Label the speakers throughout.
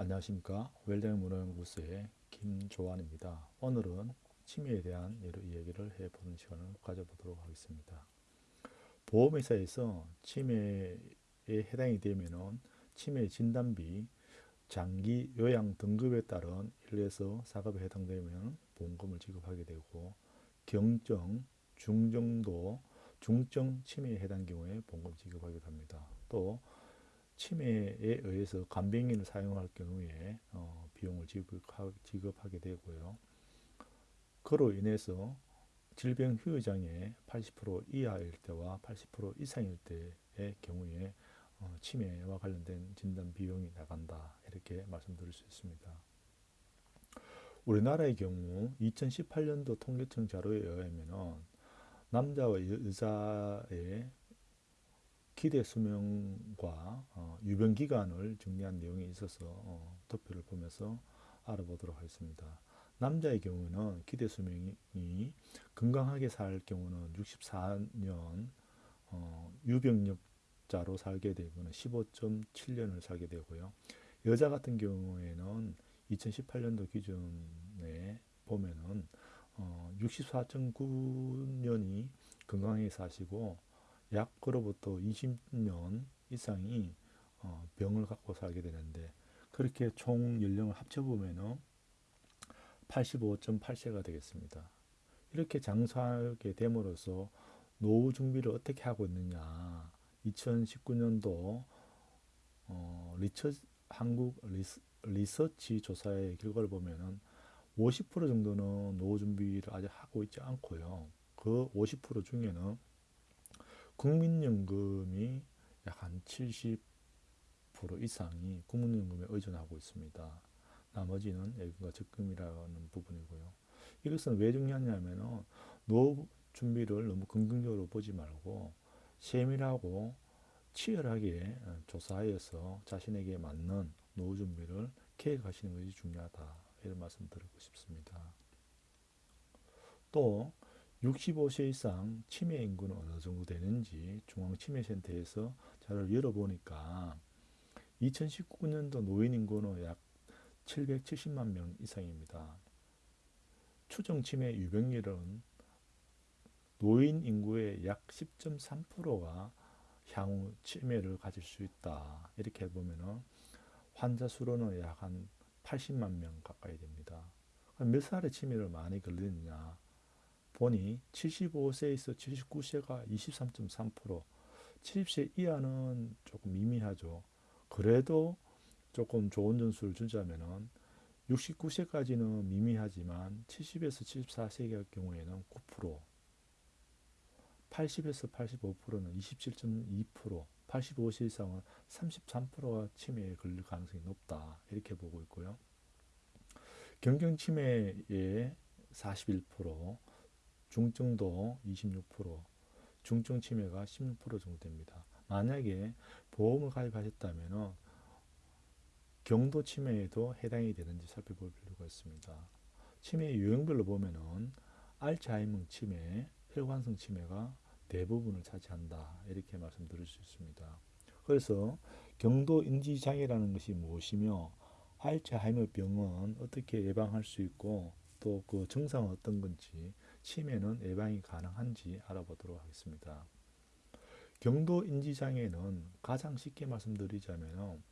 Speaker 1: 안녕하십니까 웰댕문화연구소의 김조환입니다. 오늘은 치매에 대한 이야기를 해보는 시간을 가져보도록 하겠습니다. 보험회사에서 치매에 해당이 되면 치매 진단비, 장기 요양 등급에 따른 1에서 4급에 해당되면 보험금을 지급하게 되고 경정, 중정도, 중증 치매에 해당 경우에 보험금 지급하기도 합니다. 또 치매에 의해서 간병인을 사용할 경우에 어, 비용을 지급하, 지급하게 되고요. 그로 인해서 질병 후유장애 80% 이하일 때와 80% 이상일 때의 경우에 어, 치매와 관련된 진단 비용이 나간다 이렇게 말씀드릴 수 있습니다. 우리나라의 경우 2018년도 통계청 자료에 의하면 남자와 여자의 기대 수명과 어, 유병 기간을 정리한 내용이 있어서 어, 도표를 보면서 알아보도록 하겠습니다. 남자의 경우는 기대 수명이 건강하게 살 경우는 64년, 어, 유병력자로 살게 되고는 15.7년을 살게 되고요. 여자 같은 경우에는 2018년도 기준에 보면은 어, 64.9년이 건강하게 사시고 약으로부터 20년 이상이 어, 병을 갖고 살게 되는데 그렇게 총 연령을 합쳐보면 85.8세가 되겠습니다. 이렇게 장수하게 됨으로써 노후 준비를 어떻게 하고 있느냐 2019년도 어, 리처, 한국 리스, 리서치 조사의 결과를 보면은 50% 정도는 노후 준비를 아직 하고 있지 않고요. 그 50% 중에는 국민연금이 약 한 70% 이상이 국민연금에 의존하고 있습니다. 나머지는 예금과 적금이라는 부분이고요. 이것은 왜 중요하냐면 노후 준비를 너무 긍정적으로 보지 말고 세밀하고 치열하게 조사하여서 자신에게 맞는 노후 준비를 계획하시는 것이 중요하다. 이런 말씀 드리고 싶습니다. 또 65세 이상 치매 인구는 어느 정도 되는지 중앙치매센터에서 자료를 열어보니까 2019년도 노인 인구는 약 770만 명 이상입니다. 추정 치매 유병률은 노인 인구의 약 10.3%가 향후 치매를 가질 수 있다. 이렇게 보면은 환자 수로는 약 한 80만 명 가까이 됩니다. 몇 살에 치매를 많이 걸리느냐? 보니 75세에서 79세가 23.3% 70세 이하는 조금 미미하죠. 그래도 조금 좋은 점수를 주자면은 69세까지는 미미하지만 70에서 74세의 경우에는 9% 80에서 85%는 27.2% 85세 이상은 33%가 치매에 걸릴 가능성이 높다 이렇게 보고 있고요. 경경치매의 41% 중증도 26%, 중증 치매가 16% 정도 됩니다. 만약에 보험을 가입하셨다면 경도 치매에도 해당이 되는지 살펴볼 필요가 있습니다. 치매 유형별로 보면은 알츠하이머 치매, 혈관성 치매가 대부분을 차지한다. 이렇게 말씀드릴 수 있습니다. 그래서 경도 인지 장애라는 것이 무엇이며 알츠하이머 병은 어떻게 예방할 수 있고 또 그 증상은 어떤 건지 치매는 예방이 가능한지 알아보도록 하겠습니다. 경도 인지장애는 가장 쉽게 말씀드리자면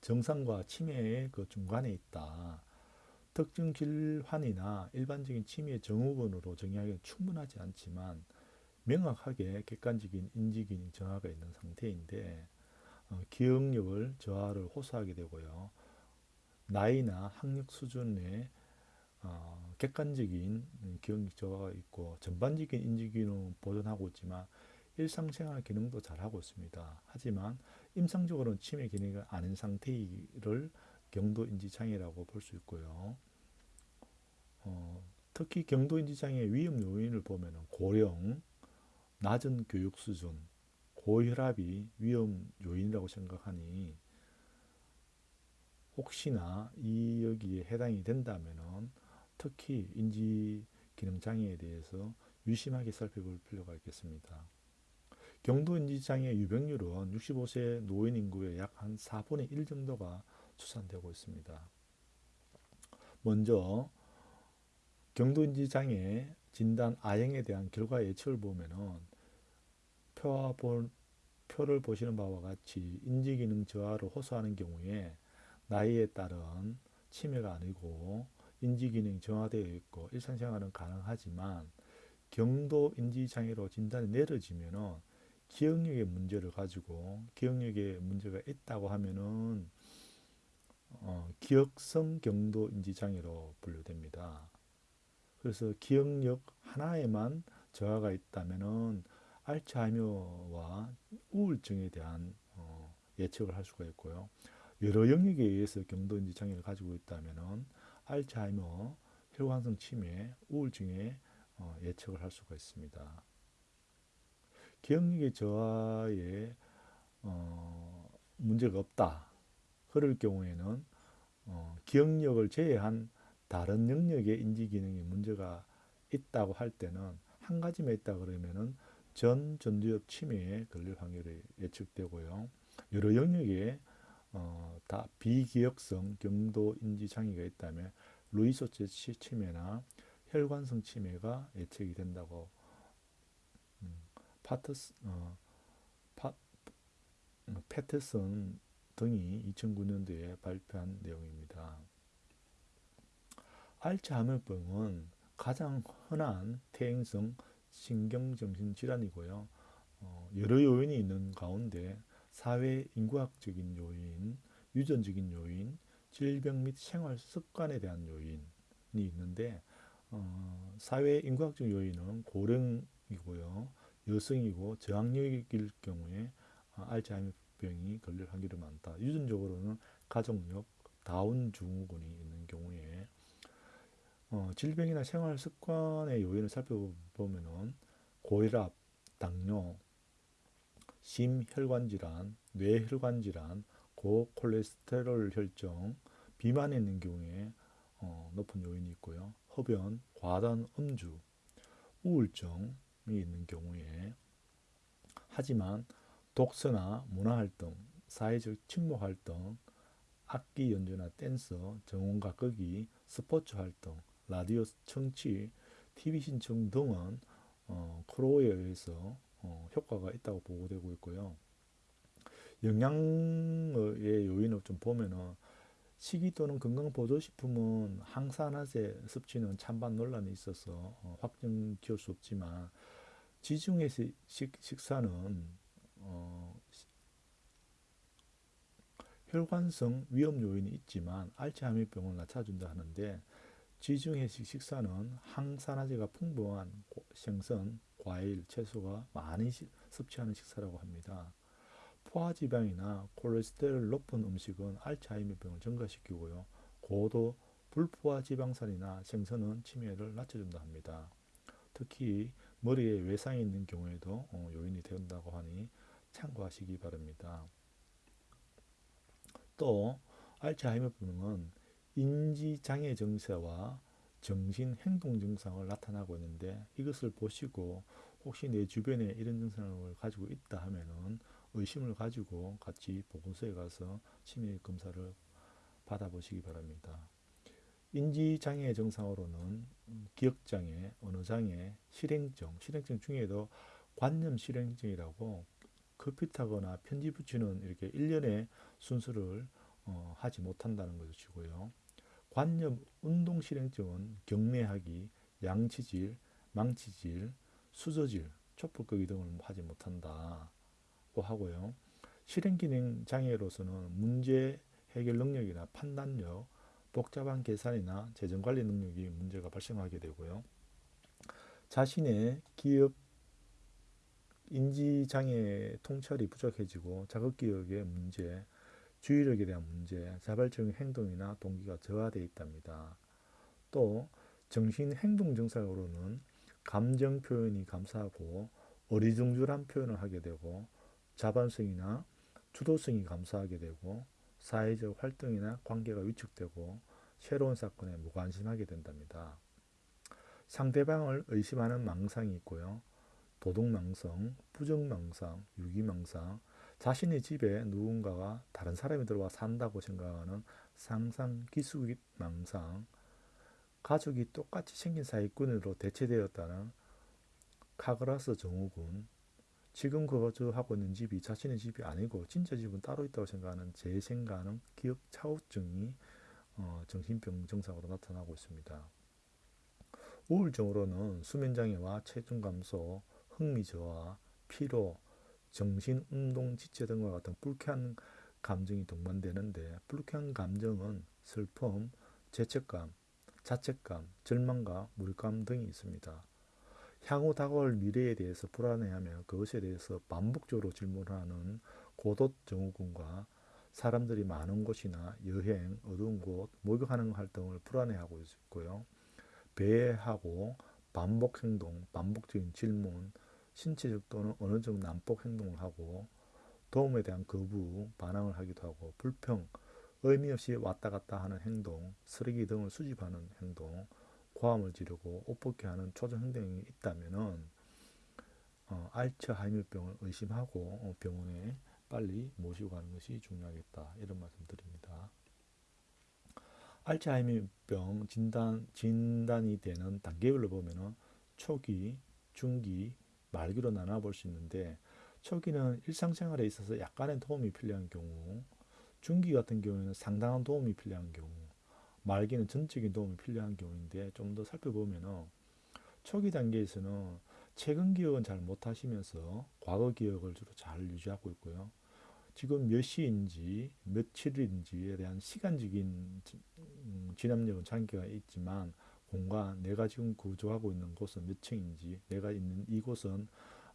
Speaker 1: 정상과 치매의 그 중간에 있다. 특정 질환이나 일반적인 치매 증후군으로 정의하기는 충분하지 않지만 명확하게 객관적인 인지기능 저하가 있는 상태인데 어, 기억력을 저하를 호소하게 되고요. 나이나 학력 수준의 어, 객관적인 기억력 저하가 있고 전반적인 인지 기능은 보존하고 있지만 일상생활 기능도 잘하고 있습니다. 하지만 임상적으로는 치매 기능이 아닌 상태를 경도인지장애라고 볼 수 있고요. 어, 특히 경도인지장애 위험 요인을 보면 고령, 낮은 교육 수준, 고혈압이 위험 요인이라고 생각하니 혹시나 이 여기에 해당이 된다면 특히 인지 기능 장애에 대해서 유심하게 살펴볼 필요가 있겠습니다. 경도인지장애 유병률은 65세 노인 인구의 약 한 4분의 1 정도가 추산되고 있습니다. 먼저 경도인지장애 진단 아형에 대한 결과 예측을 본, 표를 보시는 바와 같이 인지기능 저하를 호소하는 경우에 나이에 따른 치매가 아니고 인지기능 정화되어 있고 일상생활은 가능하지만 경도 인지장애로 진단이 내려지면은 기억력의 문제를 가지고 기억력에 문제가 있다고 하면은 어, 기억성 경도 인지장애로 분류됩니다. 그래서 기억력 하나에만 저하가 있다면은 알츠하이머와 우울증에 대한 어, 예측을 할 수가 있고요. 여러 영역에 의해서 경도 인지 장애를 가지고 있다면은 알츠하이머, 혈관성 치매, 우울증에 어, 예측을 할 수가 있습니다. 기억력의 저하에 어, 문제가 없다. 그럴 경우에는 어, 기억력을 제외한 다른 영역의 인지 기능에 문제가 있다고 할 때는 한 가지만 있다 그러면은 전 전두엽 치매에 걸릴 확률이 예측되고요. 여러 영역에 어, 다 비기억성 경도 인지 장애가 있다면 루이소체 치매나 혈관성 치매가 예측이 된다고 음, 파트스, 어, 파, 음, 패트슨 등이 2009년도에 발표한 내용입니다. 알츠하이머병은 가장 흔한 퇴행성 신경정신질환이고요. 어, 여러 요인이 있는 가운데 사회 인구학적인 요인, 유전적인 요인, 질병 및 생활 습관에 대한 요인이 있는데 어, 사회 인구학적 요인은 고령이고요. 여성이고 저학력일 경우에 어, 알츠하이머병이 걸릴 확률이 많다. 유전적으로는 가족력, 다운 증후군이 있는 경우에 어, 질병이나 생활 습관의 요인을 살펴보면은 고혈압, 당뇨, 심혈관 질환, 뇌혈관 질환, 고콜레스테롤 혈증, 비만이 있는 경우에 어, 높은 요인이 있고요. 흡연, 과다한 음주, 우울증이 있는 경우에 하지만 독서나 문화활동, 사회적 친목활동, 악기 연주나 댄스, 정원과 끄기, 스포츠 활동, 라디오 청취, TV 신청 등은 어, 크로에 의해서 어, 효과가 있다고 보고되고 있고요. 영양의 요인을 좀 보면은 식이 또는 건강보조식품은 항산화제 섭취는 찬반 논란이 있어서 어, 확정 지을 수 없지만 지중해 식, 식사는 어, 혈관성 위험 요인이 있지만 알츠하이머병을 낮춰준다 하는데 지중해식 식사는 항산화제가 풍부한 생선, 과일, 채소가 많이 섭취하는 식사라고 합니다. 포화지방이나 콜레스테롤 높은 음식은 알츠하이머병을 증가시키고요. 고도 불포화지방산이나 생선은 치매를 낮춰준다 합니다. 특히 머리에 외상이 있는 경우에도 어, 요인이 된다고 하니 참고하시기 바랍니다. 또 알츠하이머병은 인지장애 증세와 정신 행동 증상을 나타나고 있는데 이것을 보시고 혹시 내 주변에 이런 증상을 가지고 있다 하면은 의심을 가지고 같이 보건소에 가서 치매 검사를 받아보시기 바랍니다. 인지장애 증상으로는 기억장애, 언어장애, 실행증, 실행증 중에도 관념 실행증이라고 급히 타거나 편지 붙이는 이렇게 일련의 순서를 어, 하지 못한다는 것이고요. 관념 운동 실행증은 경례하기, 양치질, 망치질, 수저질, 촛불 끄기 등을 하지 못한다고 하고요. 실행 기능 장애로서는 문제 해결 능력이나 판단력, 복잡한 계산이나 재정 관리 능력이 문제가 발생하게 되고요. 자신의 기억 인지 장애 통찰이 부족해지고 자극 기억의 문제, 주의력에 대한 문제, 자발적인 행동이나 동기가 저하되어 있답니다. 또 정신행동 증상으로는 감정 표현이 감사하고 어리둥절한 표현을 하게 되고 자반성이나 주도성이 감사하게 되고 사회적 활동이나 관계가 위축되고 새로운 사건에 무관심하게 된답니다. 상대방을 의심하는 망상이 있고요. 도둑망상, 부정망상, 유기망상, 자신의 집에 누군가가 다른 사람이 들어와 산다고 생각하는 상상, 기수망상, 가족이 똑같이 생긴 사기꾼으로 대체되었다는 카그라스 정우군, 지금 거주하고 있는 집이 자신의 집이 아니고 진짜 집은 따로 있다고 생각하는 재생가능 기억 차우증이 어, 정신병 증상으로 나타나고 있습니다. 우울증으로는 수면장애와 체중 감소, 흥미 저하, 피로, 정신, 운동, 지체 등과 같은 불쾌한 감정이 동반되는데 불쾌한 감정은 슬픔, 죄책감, 자책감, 절망과 물감 등이 있습니다. 향후 다가올 미래에 대해서 불안해하며 그것에 대해서 반복적으로 질문하는 고독 증후군과 사람들이 많은 곳이나 여행, 어두운 곳, 목욕하는 활동을 불안해하고 있고요. 배회하고 반복 행동, 반복적인 질문, 신체적 또는 어느 정도 난폭 행동을 하고 도움에 대한 거부, 반항을 하기도 하고 불평, 의미 없이 왔다 갔다 하는 행동, 쓰레기 등을 수집하는 행동, 고함을 지르고 옷벗게 하는 초정 행동이 있다면은 어, 알츠하이머병을 의심하고 어, 병원에 빨리 모시고 가는 것이 중요하겠다 이런 말씀 드립니다. 알츠하이머병 진단 진단이 되는 단계별로 보면은 초기, 중기, 말기로 나눠 볼 수 있는데 초기는 일상생활에 있어서 약간의 도움이 필요한 경우, 중기 같은 경우에는 상당한 도움이 필요한 경우, 말기는 전적인 도움이 필요한 경우인데 좀 더 살펴보면은 초기 단계에서는 최근 기억은 잘 못하시면서 과거 기억을 주로 잘 유지하고 있고요. 지금 몇 시인지 며칠인지에 대한 시간적인 음, 진압력은 장기가 있지만 공간 내가 지금 구조하고 있는 곳은 몇 층인지 내가 있는 이곳은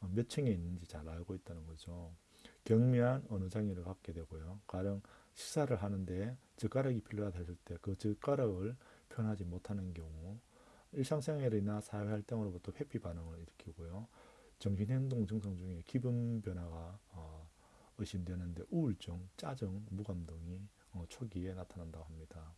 Speaker 1: 어, 몇 층에 있는지 잘 알고 있다는 거죠. 경미한 어느 장애를 갖게 되고요. 가령 식사를 하는데 젓가락이 필요하다 했을 때 그 젓가락을 표현하지 못하는 경우 일상생활이나 사회활동으로부터 회피 반응을 일으키고요. 정신행동 증상 중에 기분 변화가 어, 의심되는데 우울증, 짜증, 무감 등이 어, 초기에 나타난다고 합니다.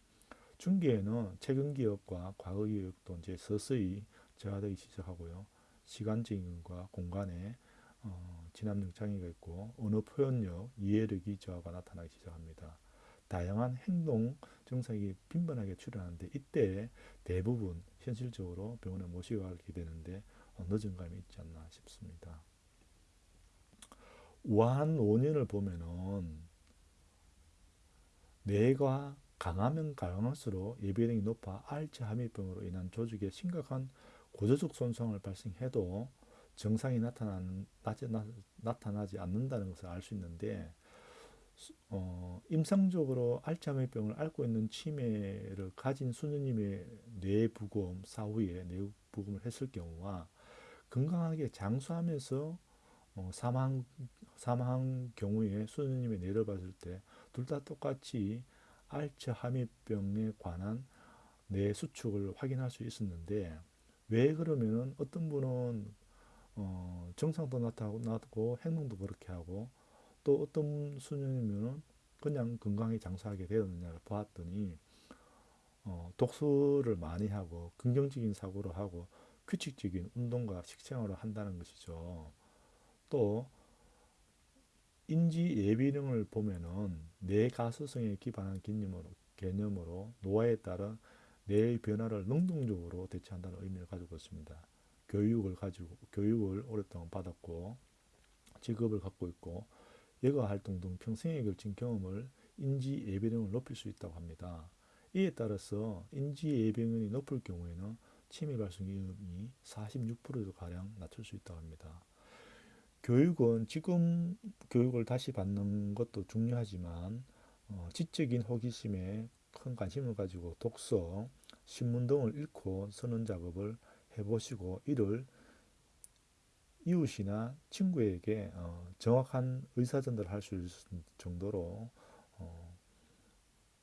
Speaker 1: 중기에는 최근 기억과 과거 기억도 이제 서서히 저하되기 시작하고요. 시간적인 과 공간에 어, 진압력 장애가 있고 언어 표현력, 이해력이 저하가 나타나기 시작합니다. 다양한 행동 증상이 빈번하게 출현하는데 이때 대부분 현실적으로 병원에 모시고 가게 되는데 어, 늦은 감이 있지 않나 싶습니다. 우한 원인을 보면은 뇌가 강하면 강할수록 예비력이 높아 알츠하이머병으로 인한 조직에 심각한 고조적 손상을 발생해도 증상이 나타나는, 나타나지 않는다는 것을 알 수 있는데 어, 임상적으로 알츠하이머병을 앓고 있는 치매를 가진 수녀님의 뇌부검 사후에 뇌부검을 했을 경우와 건강하게 장수하면서 어, 사망 사망한 경우에 수녀님의 뇌를 봤을 때 둘 다 똑같이 알츠하이머병에 관한 뇌 수축을 확인할 수 있었는데 왜 그러면은 어떤 분은 어, 정상도 나타나고 행동도 그렇게 하고 또 어떤 수녀님은 그냥 건강히 장수하게 되었느냐를 보았더니 어, 독서를 많이 하고 긍정적인 사고를 하고 규칙적인 운동과 식생활을 한다는 것이죠. 또 인지 예비능을 보면은 뇌 가소성에 기반한 개념으로, 개념으로 노화에 따른 뇌의 변화를 능동적으로 대처한다는 의미를 가지고 있습니다. 교육을 가지고 교육을 오랫동안 받았고 직업을 갖고 있고 여가 활동 등 평생에 걸친 경험을 인지 예비능을 높일 수 있다고 합니다. 이에 따라서 인지 예비능이 높을 경우에는 치매 발생 위험이 46% 가량 낮출 수 있다고 합니다. 교육은 지금 교육을 다시 받는 것도 중요하지만 어, 지적인 호기심에 큰 관심을 가지고 독서, 신문 등을 읽고 쓰는 작업을 해보시고 이를 이웃이나 친구에게 어, 정확한 의사전달을 할 수 있을 정도로 어,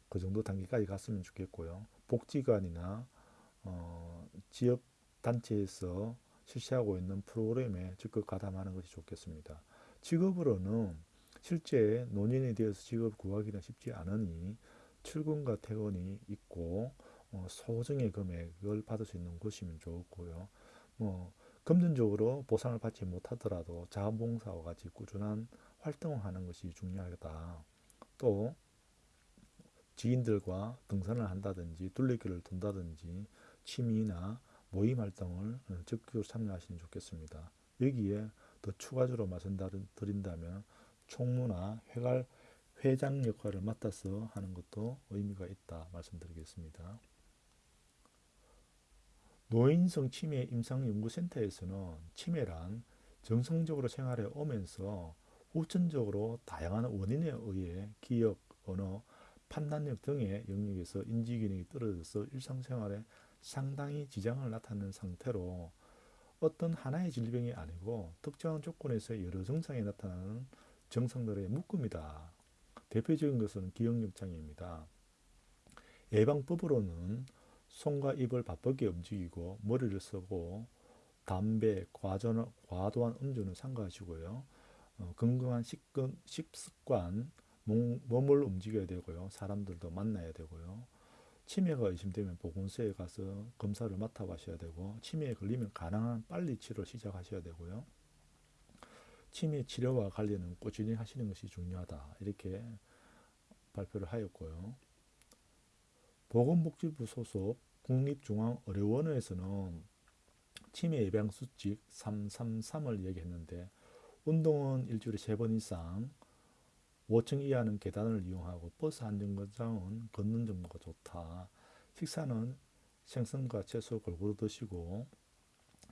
Speaker 1: 그 정도 단계까지 갔으면 좋겠고요. 복지관이나 어, 지역 단체에서 실시하고 있는 프로그램에 적극 가담하는 것이 좋겠습니다. 직업으로는 실제 논인에 대해서 직업 구하기는 쉽지 않으니 출근과 퇴근이 있고 어, 소정의 금액을 받을 수 있는 곳이면 좋고요. 뭐 금전적으로 보상을 받지 못하더라도 자원봉사와 같이 꾸준한 활동을 하는 것이 중요하다. 또 지인들과 등산을 한다든지 둘레길을 돈다든지 취미나 모임 활동을 적극적으로 참여하시면 좋겠습니다. 여기에 더 추가적으로 말씀드린다면 총무나 회갈 회장 역할을 맡아서 하는 것도 의미가 있다 말씀드리겠습니다. 노인성 치매 임상연구센터에서는 치매란 정상적으로 생활해 오면서 후천적으로 다양한 원인에 의해 기억, 언어, 판단력 등의 영역에서 인지기능이 떨어져서 일상생활에 상당히 지장을 나타내는 상태로 어떤 하나의 질병이 아니고 특정한 조건에서 여러 증상이 나타나는 증상들의 묶음이다. 대표적인 것은 기억력 장애입니다. 예방법으로는 손과 입을 바쁘게 움직이고 머리를 쓰고 담배, 과전, 과도한 음주는 삼가하시고요. 어, 건강한 식습관, 몸, 몸을 움직여야 되고요. 사람들도 만나야 되고요. 치매가 의심되면 보건소에 가서 검사를 맡아가셔야 되고 치매에 걸리면 가능한 빨리 치료 시작하셔야 되고요. 치매 치료와 관련은 꾸준히 하시는 것이 중요하다. 이렇게 발표를 하였고요. 보건복지부 소속 국립중앙의료원에서는 치매 예방 수칙 333을 얘기했는데 운동은 일주일에 세 번 이상 5층 이하는 계단을 이용하고 버스 한 정거장은 걷는 정도가 좋다. 식사는 생선과 채소 골고루 드시고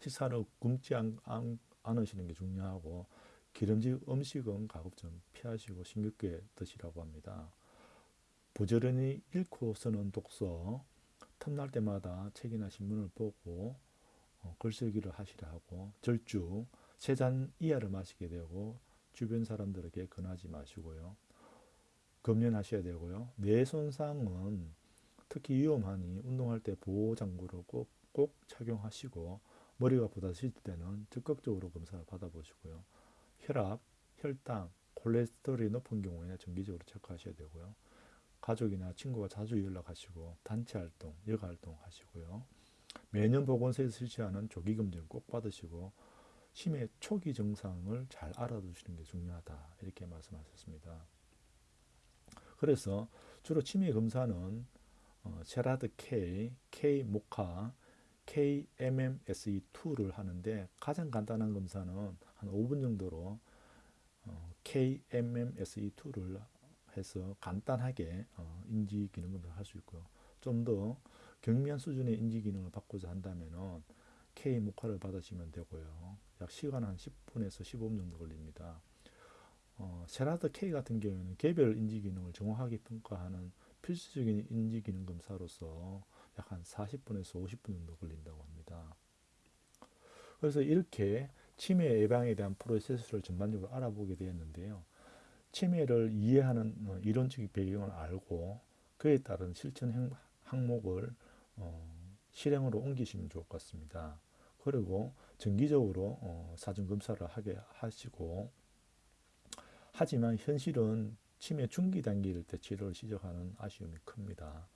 Speaker 1: 식사를 굶지 않으시는 게 중요하고 기름진 음식은 가급 좀 피하시고 싱겁게 드시라고 합니다. 부지런히 읽고 쓰는 독서, 틈날 때마다 책이나 신문을 보고 어, 글쓰기를 하시라 하고 절주 세 잔 이하를 마시게 되고 주변 사람들에게 권하지 마시고요. 검연하셔야 되고요. 뇌 손상은 특히 위험하니 운동할 때 보호장구를 꼭, 꼭 착용하시고 머리가 부딪힐 때는 적극적으로 검사를 받아보시고요. 혈압, 혈당, 콜레스테롤이 높은 경우에 정기적으로 체크하셔야 되고요. 가족이나 친구가 자주 연락하시고 단체 활동, 여가 활동 하시고요. 매년 보건소에서 실시하는 조기 검진 꼭 받으시고 치매 초기 증상을 잘 알아두시는 게 중요하다. 이렇게 말씀하셨습니다. 그래서 주로 치매 검사는 어, 제라드 K, K 모카, KMMSE2를 하는데 가장 간단한 검사는 한 5분 정도로 어, KMMSE2를 해서 간단하게 어, 인지 기능 검사를 할 수 있고요. 좀 더 경미한 수준의 인지 기능을 받고자 한다면은 K 모카를 받으시면 되고요. 약 시간 한 10분에서 15분 정도 걸립니다. 어, 세라드 K 같은 경우에는 개별 인지 기능을 정확하게 평가하는 필수적인 인지 기능 검사로서 약 한 40분에서 50분 정도 걸린다고 합니다. 그래서 이렇게 치매 예방에 대한 프로세스를 전반적으로 알아보게 되었는데요. 치매를 이해하는 어, 이론적인 배경을 알고 그에 따른 실천 항목을 어, 실행으로 옮기시면 좋을 것 같습니다. 그리고 정기적으로 어, 사전 검사를 하게 하시고 하지만 현실은 치매 중기 단계일 때 치료를 시작하는 아쉬움이 큽니다.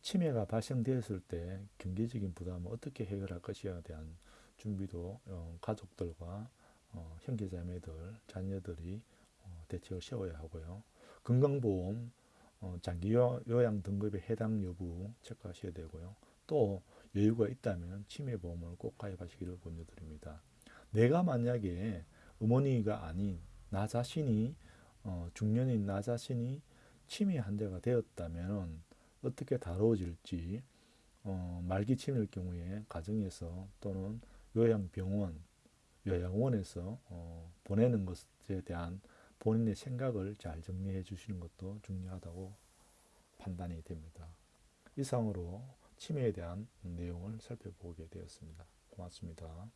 Speaker 1: 치매가 발생되었을 때 경제적인 부담을 어떻게 해결할 것이에 대한 준비도 어, 가족들과 어, 형제자매들, 자녀들이 어, 대책을 세워야 하고요. 건강보험, 어, 장기 요양 등급에 해당 여부 체크하셔야 되고요. 또 여유가 있다면 치매보험을 꼭 가입하시기를 권유드립니다. 내가 만약에 어머니가 아닌 나 자신이 어, 중년인 나 자신이 치매 환자가 되었다면 어떻게 다뤄질지 어, 말기 치매일 경우에 가정에서 또는 요양병원, 요양원에서 어, 보내는 것에 대한 본인의 생각을 잘 정리해 주시는 것도 중요하다고 판단이 됩니다. 이상으로 치매에 대한 내용을 살펴보게 되었습니다. 고맙습니다.